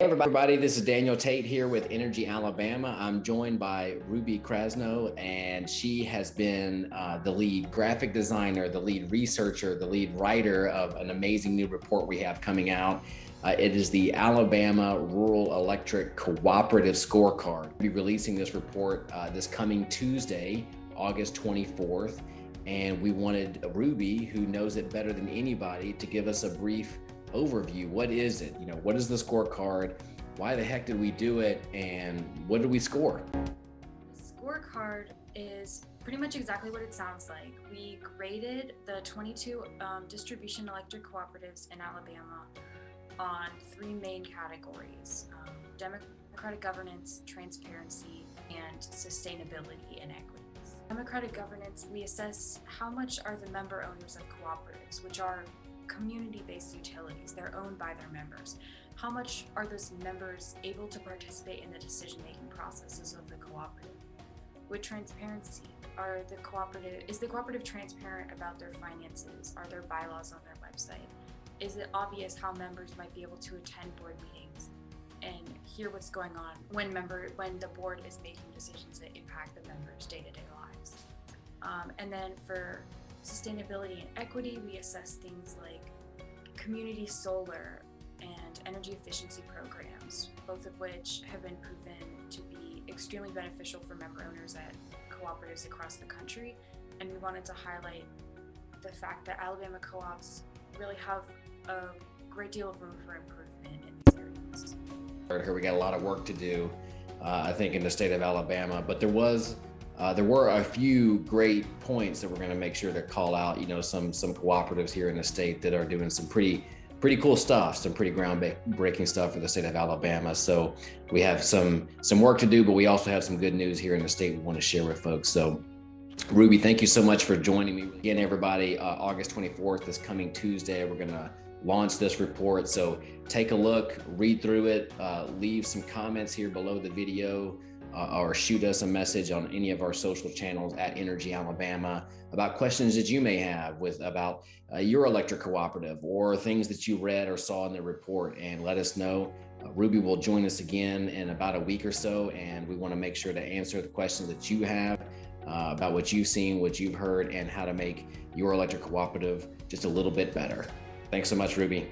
Hey everybody, this is Daniel Tate here with Energy Alabama. I'm joined by Ruby Krasno, and she has been uh, the lead graphic designer, the lead researcher, the lead writer of an amazing new report we have coming out. Uh, it is the Alabama Rural Electric Cooperative Scorecard. We'll be releasing this report uh, this coming Tuesday, August 24th, and we wanted Ruby, who knows it better than anybody, to give us a brief overview. What is it? You know, what is the scorecard? Why the heck did we do it? And what did we score? The scorecard is pretty much exactly what it sounds like. We graded the 22 um, distribution electric cooperatives in Alabama on three main categories um, democratic governance, transparency, and sustainability and equity. Democratic governance, we assess how much are the member owners of cooperatives, which are community-based utilities. They're owned by their members. How much are those members able to participate in the decision-making processes of the cooperative? With transparency, are the cooperative is the cooperative transparent about their finances? Are there bylaws on their website? Is it obvious how members might be able to attend board meetings and hear what's going on when member when the board is making decisions that impact the members' day-to-day -day? Um, and then for sustainability and equity, we assess things like community solar and energy efficiency programs, both of which have been proven to be extremely beneficial for member owners at cooperatives across the country. And we wanted to highlight the fact that Alabama co-ops really have a great deal of room for improvement in these areas. Here we got a lot of work to do, uh, I think, in the state of Alabama, but there was uh, there were a few great points that we're going to make sure to call out. You know, some some cooperatives here in the state that are doing some pretty pretty cool stuff, some pretty groundbreaking stuff for the state of Alabama. So we have some some work to do, but we also have some good news here in the state we want to share with folks. So Ruby, thank you so much for joining me. Again, everybody, uh, August 24th, this coming Tuesday, we're going to launch this report. So take a look, read through it, uh, leave some comments here below the video uh, or shoot us a message on any of our social channels at Energy Alabama about questions that you may have with about uh, your electric cooperative or things that you read or saw in the report and let us know. Uh, Ruby will join us again in about a week or so and we want to make sure to answer the questions that you have uh, about what you've seen, what you've heard, and how to make your electric cooperative just a little bit better. Thanks so much, Ruby.